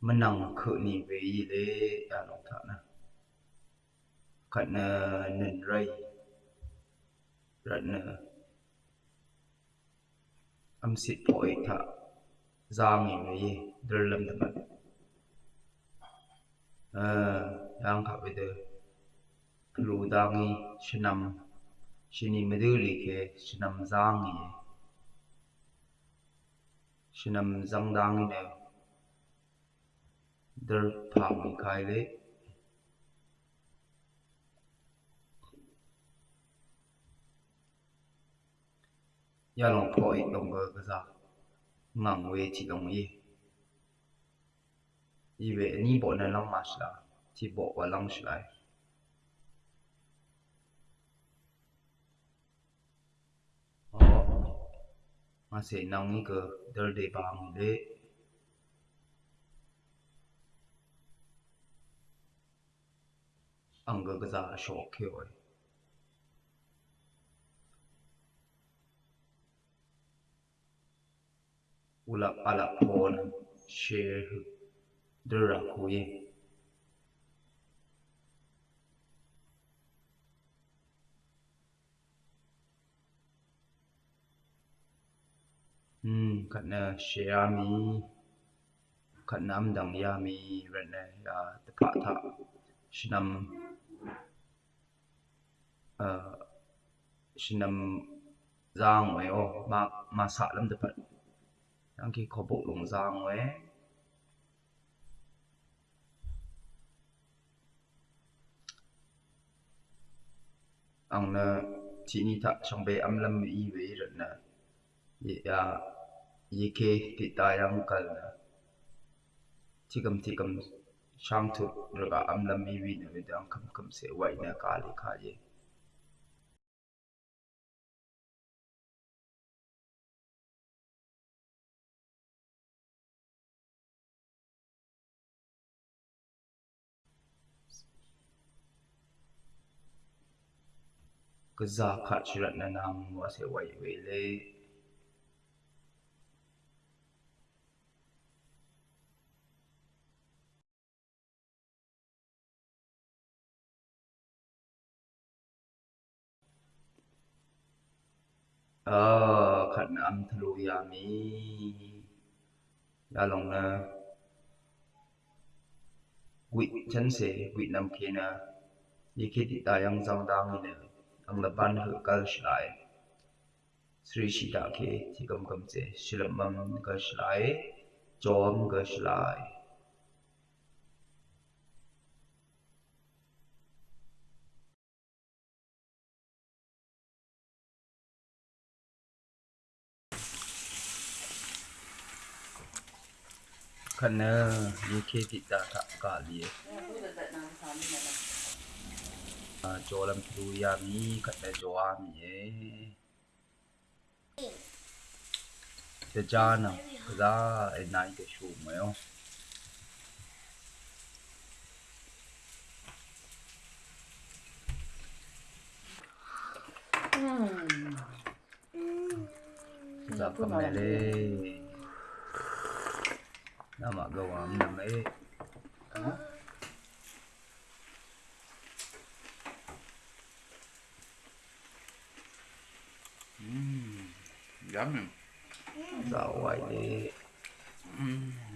menang ke ni ve yi le ya long tha nè, khat na nen rai âm na phổi sit poi tha giang gì? Ve yi der lam da ban à yang kha ve de lu dang ni shinam shini medu li kề, shinam giang ni shinam giang dang răng đang der در ni khai le ya long phoi dong ge ge za ngang we chi dong yi yi ve ni bo na lang ma sha chi bo wa lang shlai ma se nang ni ge der de ba le de अंग गजा शौखे होए उला पाला फोन शेर दरा हुए Hmm, kat na Xiaomi, kat nam dang Yami, red na ya tepat tak, senam Ờ, shinam uh shinam giang oi ô ma ma sa lam te phat yang ki khó bộ lồng giang ấy ang na chỉ ni thật trong bề âm lâm y về rồi nè ye ya ye ke ti ta yang kal na chỉ cầm chỉ cầm Shamtu riga amla mibi na midan kam kam sai wa ina ka ale kaje. Gaza ka shirat na namu wa sai wa ile ขันอัมทลุยามียาลงนะวิชันเสวินำเพียนะยิคิติตายังจังดังเนี่ยอังละบันหือกัลชไลสรีชิดาเคที่กำกำเจชิลมัมกัลชไลจอมกัลชไล Kena UK kita tak kali ya. Ah, jualan tu ya ni, kata jualan ni. Eh. Sejana, kita eh, naik ke show mayo. Eh, oh. Hmm. Kita kembali. Mà gầu ấm nằm ấy Mmm, yummy. Dạ vậy đi